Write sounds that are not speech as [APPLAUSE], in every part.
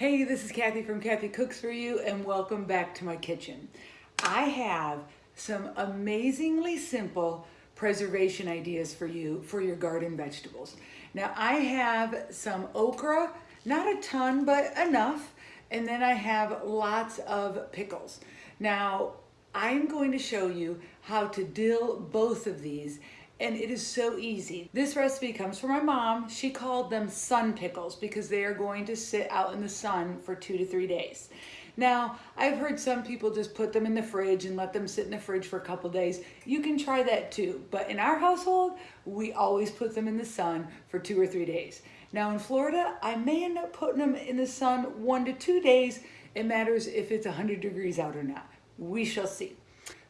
Hey, this is Kathy from Kathy Cooks For You and welcome back to my kitchen. I have some amazingly simple preservation ideas for you for your garden vegetables. Now I have some okra, not a ton, but enough. And then I have lots of pickles. Now I'm going to show you how to dill both of these and it is so easy. This recipe comes from my mom. She called them sun pickles because they are going to sit out in the sun for two to three days. Now, I've heard some people just put them in the fridge and let them sit in the fridge for a couple days. You can try that too, but in our household, we always put them in the sun for two or three days. Now in Florida, I may end up putting them in the sun one to two days. It matters if it's 100 degrees out or not. We shall see.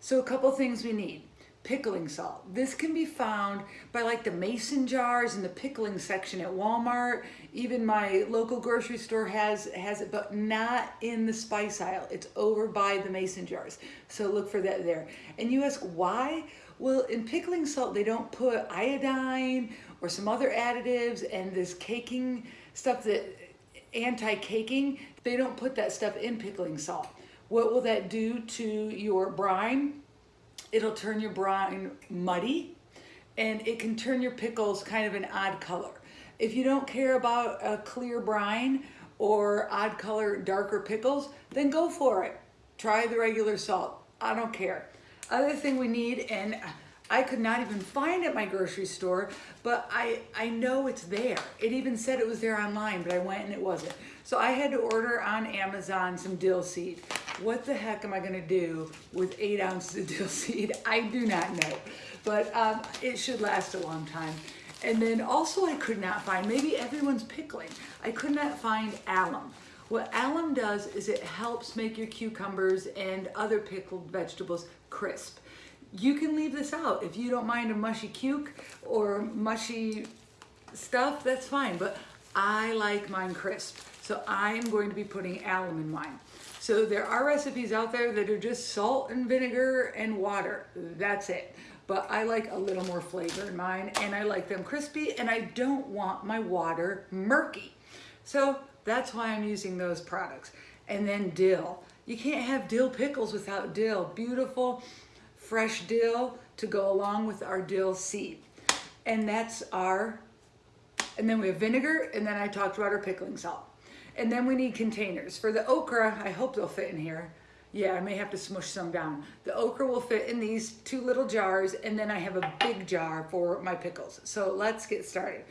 So a couple things we need pickling salt. This can be found by like the mason jars in the pickling section at Walmart. Even my local grocery store has, has it, but not in the spice aisle. It's over by the mason jars. So look for that there. And you ask why? Well, in pickling salt, they don't put iodine or some other additives and this caking stuff that anti-caking, they don't put that stuff in pickling salt. What will that do to your brine? It'll turn your brine muddy and it can turn your pickles kind of an odd color. If you don't care about a clear brine or odd color, darker pickles, then go for it. Try the regular salt. I don't care. Other thing we need, and I could not even find at my grocery store, but I, I know it's there. It even said it was there online, but I went and it wasn't. So I had to order on Amazon some dill seed. What the heck am I gonna do with eight ounces of [LAUGHS] dill seed? I do not know, but um, it should last a long time. And then also I could not find, maybe everyone's pickling, I could not find alum. What alum does is it helps make your cucumbers and other pickled vegetables crisp. You can leave this out. If you don't mind a mushy cuke or mushy stuff, that's fine. But I like mine crisp. So I'm going to be putting alum in mine. So there are recipes out there that are just salt and vinegar and water. That's it. But I like a little more flavor in mine and I like them crispy and I don't want my water murky. So that's why I'm using those products. And then dill. You can't have dill pickles without dill. Beautiful fresh dill to go along with our dill seed. And that's our, and then we have vinegar, and then I talked about our pickling salt. And then we need containers. For the okra, I hope they'll fit in here. Yeah, I may have to smush some down. The okra will fit in these two little jars, and then I have a big jar for my pickles. So let's get started.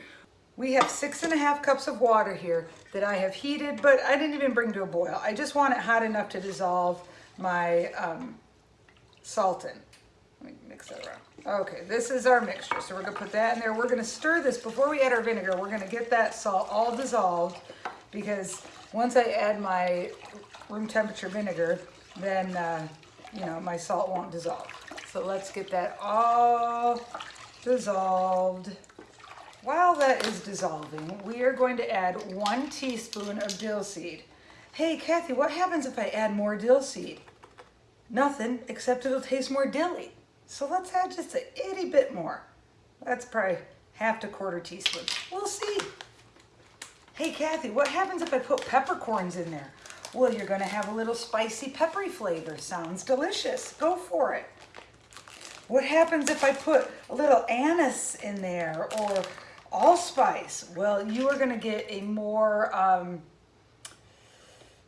We have six and a half cups of water here that I have heated, but I didn't even bring to a boil. I just want it hot enough to dissolve my um, salt in. Around. Okay, this is our mixture. So we're gonna put that in there. We're gonna stir this before we add our vinegar. We're gonna get that salt all dissolved because once I add my room temperature vinegar, then, uh, you know, my salt won't dissolve. So let's get that all dissolved. While that is dissolving, we are going to add one teaspoon of dill seed. Hey, Kathy, what happens if I add more dill seed? Nothing, except it'll taste more dilly. So let's add just a itty bit more. That's probably half to quarter teaspoon. We'll see. Hey, Kathy, what happens if I put peppercorns in there? Well, you're gonna have a little spicy peppery flavor. Sounds delicious. Go for it. What happens if I put a little anise in there or allspice? Well, you are gonna get a more, um,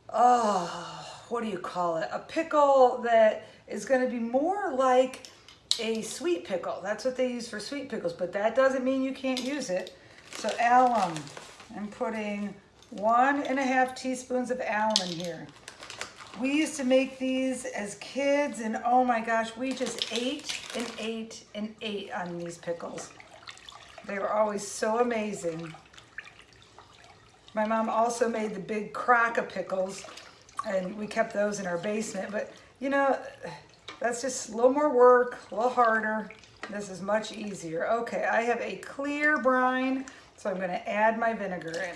oh, what do you call it? A pickle that is gonna be more like a sweet pickle. That's what they use for sweet pickles, but that doesn't mean you can't use it. So alum, I'm putting one and a half teaspoons of alum in here. We used to make these as kids and oh my gosh, we just ate and ate and ate on these pickles. They were always so amazing. My mom also made the big crock of pickles and we kept those in our basement. But you know, that's just a little more work, a little harder. This is much easier. Okay, I have a clear brine, so I'm gonna add my vinegar in.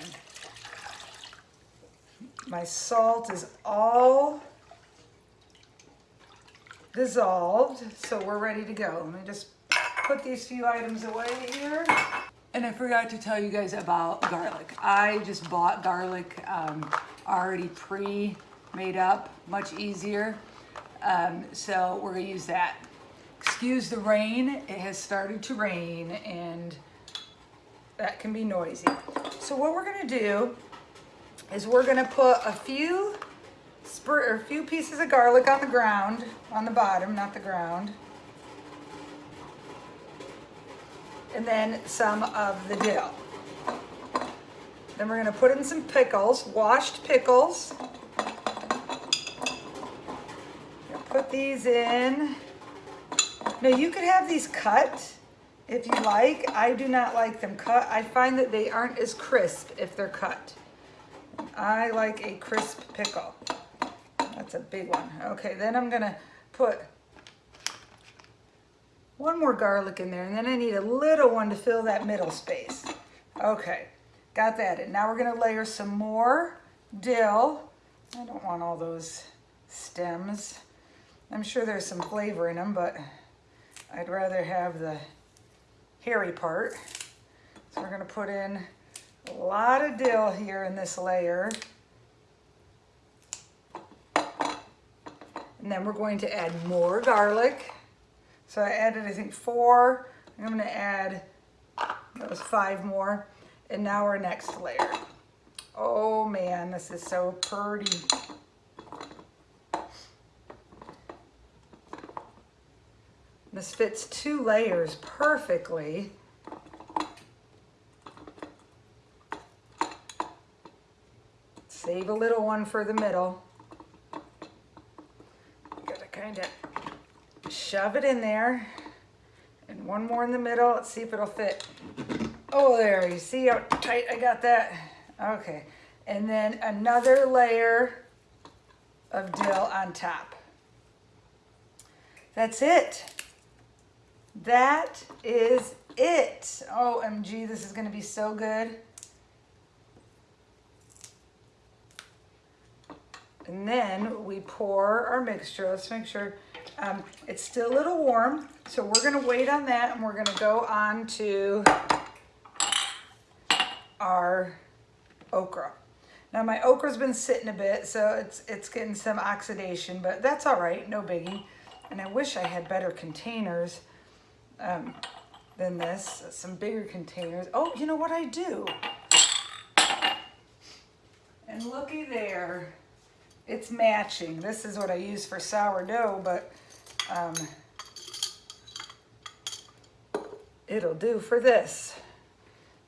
My salt is all dissolved, so we're ready to go. Let me just put these few items away here. And I forgot to tell you guys about garlic. I just bought garlic um, already pre-made up, much easier. Um, so we're gonna use that. Excuse the rain, it has started to rain and that can be noisy. So what we're gonna do is we're gonna put a few a few pieces of garlic on the ground, on the bottom, not the ground. and then some of the dill. Then we're gonna put in some pickles, washed pickles. These in. Now you could have these cut if you like. I do not like them cut. I find that they aren't as crisp if they're cut. I like a crisp pickle. That's a big one. Okay, then I'm gonna put one more garlic in there, and then I need a little one to fill that middle space. Okay, got that. in. now we're gonna layer some more dill. I don't want all those stems. I'm sure there's some flavor in them, but I'd rather have the hairy part. So we're gonna put in a lot of dill here in this layer. And then we're going to add more garlic. So I added, I think, four. I'm gonna add, was five more. And now our next layer. Oh man, this is so pretty. This fits two layers perfectly. Save a little one for the middle. Gotta kind of shove it in there. And one more in the middle. Let's see if it'll fit. Oh, there. You see how tight I got that? Okay. And then another layer of dill on top. That's it. That is it. OMG, this is going to be so good. And then we pour our mixture. Let's make sure um, it's still a little warm, so we're gonna wait on that and we're gonna go on to our okra. Now my okra's been sitting a bit, so it's, it's getting some oxidation, but that's all right, no biggie. And I wish I had better containers um, than this, some bigger containers. Oh, you know what I do? And looky there, it's matching. This is what I use for sourdough, but um, it'll do for this.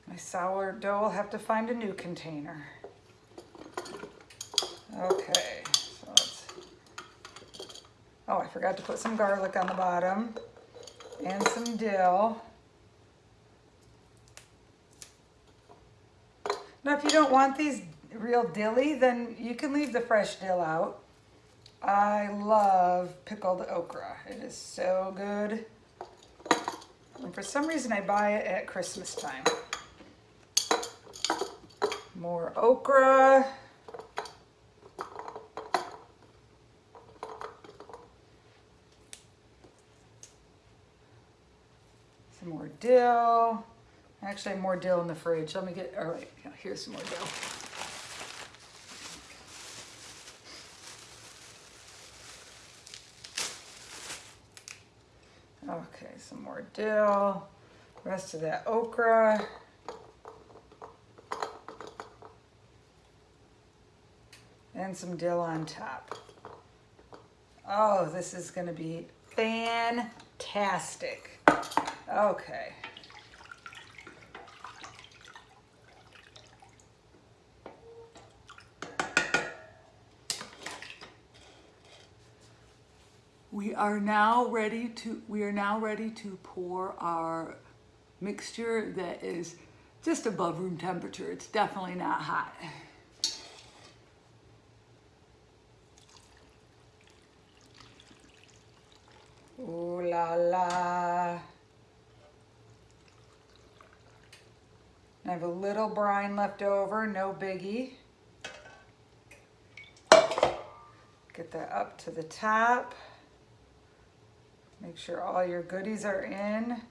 My sourdough will have to find a new container. Okay, so oh, I forgot to put some garlic on the bottom and some dill. Now, if you don't want these real dilly, then you can leave the fresh dill out. I love pickled okra. It is so good. And for some reason I buy it at Christmas time. More okra. Dill. Actually, more dill in the fridge. Let me get, all right, here's some more dill. Okay, some more dill, rest of that okra. And some dill on top. Oh, this is gonna be fantastic. Okay. We are now ready to we are now ready to pour our mixture that is just above room temperature. It's definitely not hot. Ooh la la. I have a little brine left over, no biggie. Get that up to the top. Make sure all your goodies are in.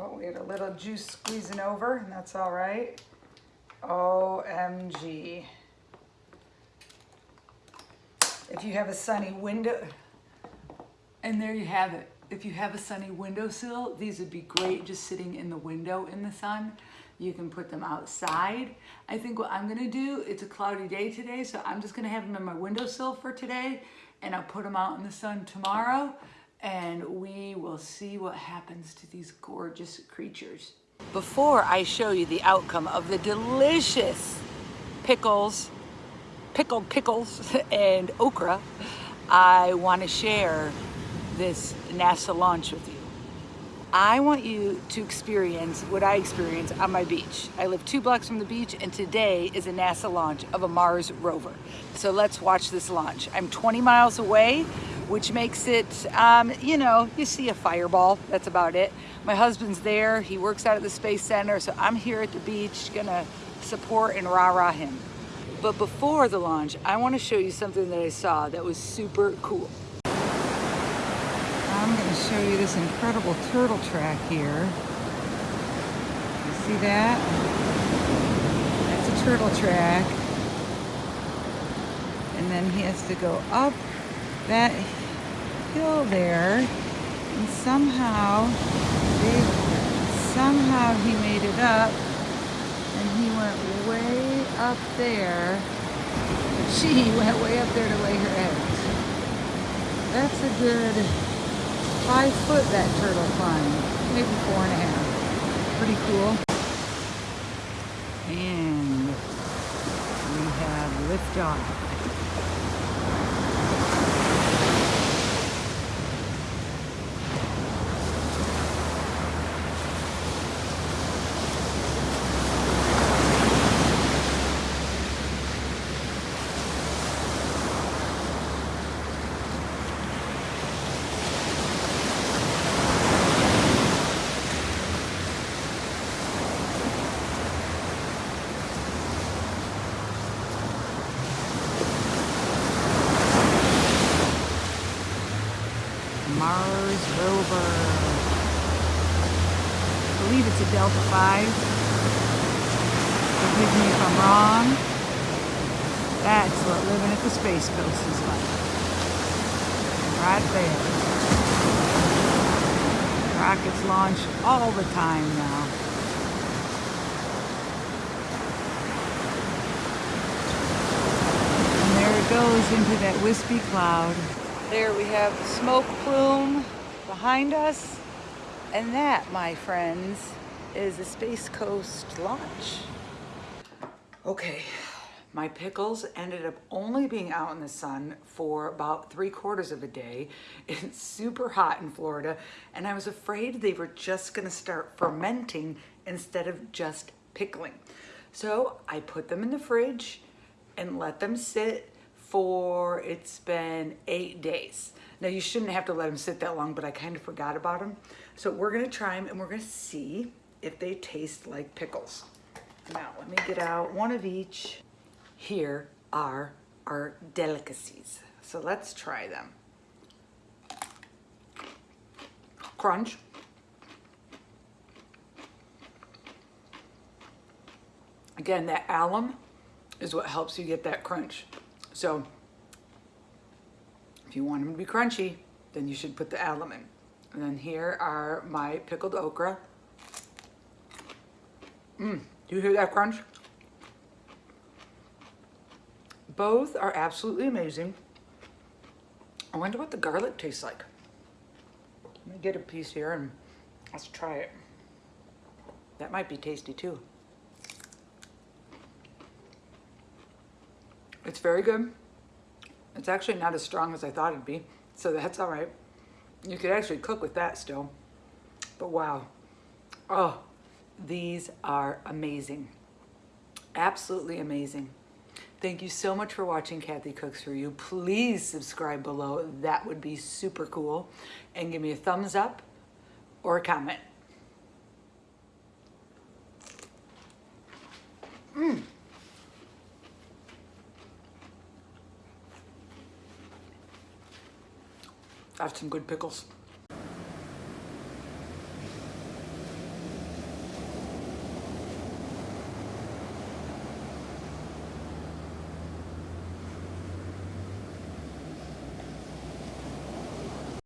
Oh, we had a little juice squeezing over, and that's all right. OMG. If you have a sunny window, and there you have it. If you have a sunny windowsill, these would be great just sitting in the window in the sun. You can put them outside. I think what I'm gonna do, it's a cloudy day today, so I'm just gonna have them in my windowsill for today, and I'll put them out in the sun tomorrow, and we will see what happens to these gorgeous creatures. Before I show you the outcome of the delicious pickles, pickled pickles [LAUGHS] and okra, I wanna share this NASA launch with you. I want you to experience what I experience on my beach. I live two blocks from the beach and today is a NASA launch of a Mars rover. So let's watch this launch. I'm 20 miles away, which makes it, um, you know, you see a fireball, that's about it. My husband's there, he works out at the Space Center, so I'm here at the beach gonna support and rah-rah him. But before the launch, I wanna show you something that I saw that was super cool. Show you this incredible turtle track here. You see that? That's a turtle track. And then he has to go up that hill there. And somehow, they, somehow he made it up. And he went way up there. [LAUGHS] She went way up there to lay her eggs. That's a good five foot that turtle climbed, maybe four and a half. Pretty cool. And we have liftoff. Mars rover. I believe it's a Delta 5. Forgive me if I'm wrong. That's what living at the Space Coast is like. Right there. Rockets launch all the time now. And there it goes into that wispy cloud. There we have the smoke plume behind us. And that, my friends, is the Space Coast launch. Okay, my pickles ended up only being out in the sun for about three quarters of a day. [LAUGHS] It's super hot in Florida, and I was afraid they were just gonna start fermenting instead of just pickling. So I put them in the fridge and let them sit it's been eight days. Now you shouldn't have to let them sit that long, but I kind of forgot about them. So we're gonna try them and we're gonna see if they taste like pickles. Now let me get out one of each. Here are our delicacies. So let's try them. Crunch. Again, that alum is what helps you get that crunch. So if you want them to be crunchy, then you should put the alum in. And then here are my pickled okra. Mmm, do you hear that crunch? Both are absolutely amazing. I wonder what the garlic tastes like. Let me get a piece here and let's try it. That might be tasty too. It's very good. It's actually not as strong as I thought it'd be, so that's all right. You could actually cook with that still, but wow. Oh, these are amazing. Absolutely amazing. Thank you so much for watching Kathy Cooks For You. Please subscribe below. That would be super cool. And give me a thumbs up or a comment. Mmm. That's some good pickles.